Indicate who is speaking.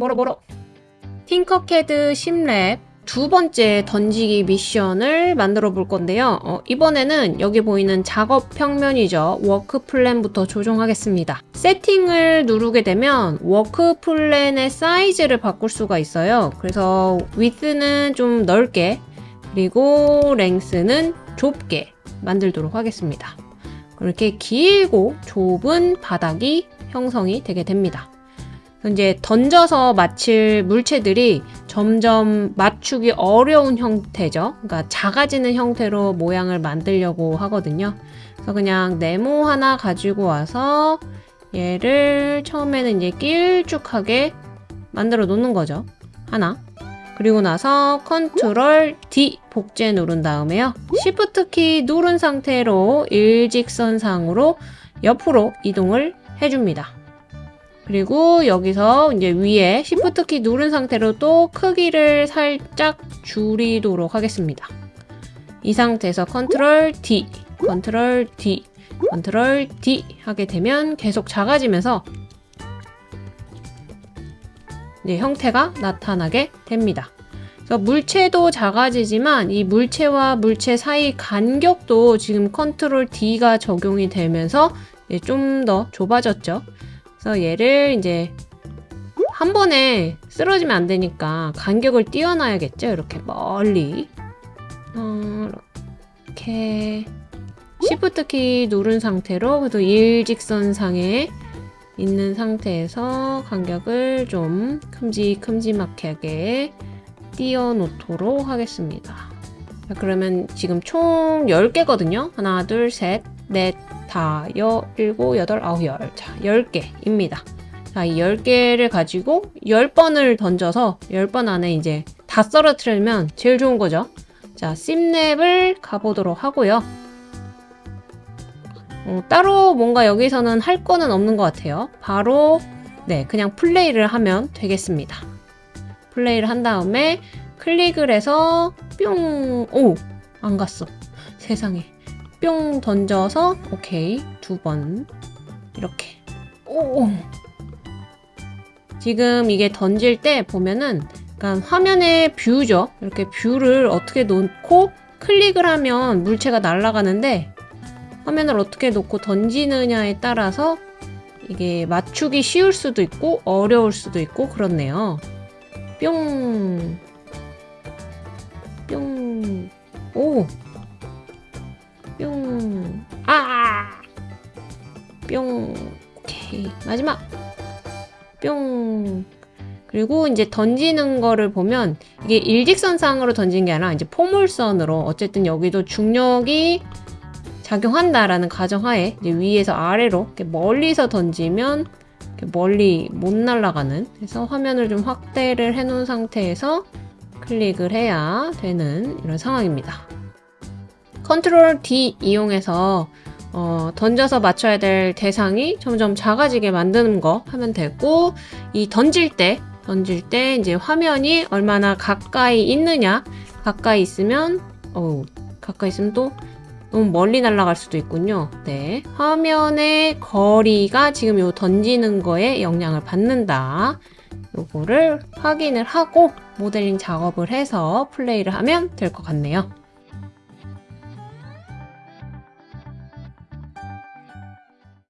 Speaker 1: 멀어 멀어 틴커캐드 Sim Lab 두 번째 던지기 미션을 만들어 볼 건데요. 어, 이번에는 여기 보이는 작업 평면이죠. workplane부터 조정하겠습니다. 세팅을 누르게 되면 workplane의 사이즈를 바꿀 수가 있어요. 그래서 위스는 좀 넓게 그리고 length는 좁게 만들도록 하겠습니다. 이렇게 길고 좁은 바닥이 형성이 되게 됩니다. 이제 던져서 맞힐 물체들이 점점 맞추기 어려운 형태죠. 그러니까 작아지는 형태로 모양을 만들려고 하거든요. 그래서 그냥 네모 하나 가지고 와서 얘를 처음에는 이제 길쭉하게 만들어 놓는 거죠. 하나. 그리고 나서 컨트롤 D 복제 누른 다음에요. Shift 키 누른 상태로 일직선상으로 옆으로 이동을 해줍니다. 그리고 여기서 이제 위에 Shift 키 누른 상태로 또 크기를 살짝 줄이도록 하겠습니다. 이 상태에서 control D, control D, control D 하게 되면 계속 작아지면서 이제 형태가 나타나게 됩니다. 물체도 작아지지만 이 물체와 물체 사이 간격도 지금 control D가 적용이 되면서 좀 더 좁아졌죠. 그래서 얘를 이제 한 번에 쓰러지면 안 되니까 간격을 띄워놔야겠죠. 이렇게 멀리. 어, 이렇게 Shift 키 누른 상태로 그래도 일직선상에 있는 상태에서 간격을 좀 큼직큼직하게 띄워놓도록 하겠습니다. 자, 그러면 지금 총 10개거든요. 하나, 둘, 셋, 넷, 다, 여, 일곱, 여덟, 아홉, 열. 자, 10개입니다. 자, 이 10개를 가지고 10번을 던져서 10번 안에 이제 다 썰어뜨리면 제일 좋은 거죠. 자, 심랩을 가보도록 하고요. 어, 따로 뭔가 여기서는 할 거는 없는 것 같아요. 바로 네, 그냥 플레이를 하면 되겠습니다. 플레이를 한 다음에 클릭을 해서 뿅! 오! 안 갔어. 세상에. 뿅 던져서 오케이 두 번. 이렇게. 오. 지금 이게 던질 때 보면은 그러니까 화면의 view죠? 이렇게 view를 어떻게 놓고 클릭을 하면 물체가 날아가는데 화면을 어떻게 놓고 던지느냐에 따라서 이게 맞추기 쉬울 수도 있고 어려울 수도 있고 그렇네요. 뿅. 뿅. 오! 뿅. 오케이. 마지막. 뿅. 그리고 이제 던지는 거를 보면 이게 일직선상으로 던진 게 아니라 이제 포물선으로 어쨌든 여기도 중력이 작용한다라는 가정하에 이제 위에서 아래로 이렇게 멀리서 던지면 이렇게 멀리 못 날아가는 그래서 화면을 좀 확대를 해 놓은 상태에서 클릭을 해야 되는 이런 상황입니다. 컨트롤 D 이용해서 어, 던져서 맞춰야 될 대상이 점점 작아지게 만드는 거 하면 되고 이 던질 때 던질 때 이제 화면이 얼마나 가까이 있느냐 가까이 있으면 어 가까이 있으면 또 너무 멀리 날아갈 수도 있군요. 네, 화면의 거리가 지금 요 던지는 거에 영향을 받는다. 요거를 확인을 하고 모델링 작업을 해서 플레이를 하면 될 것 같네요.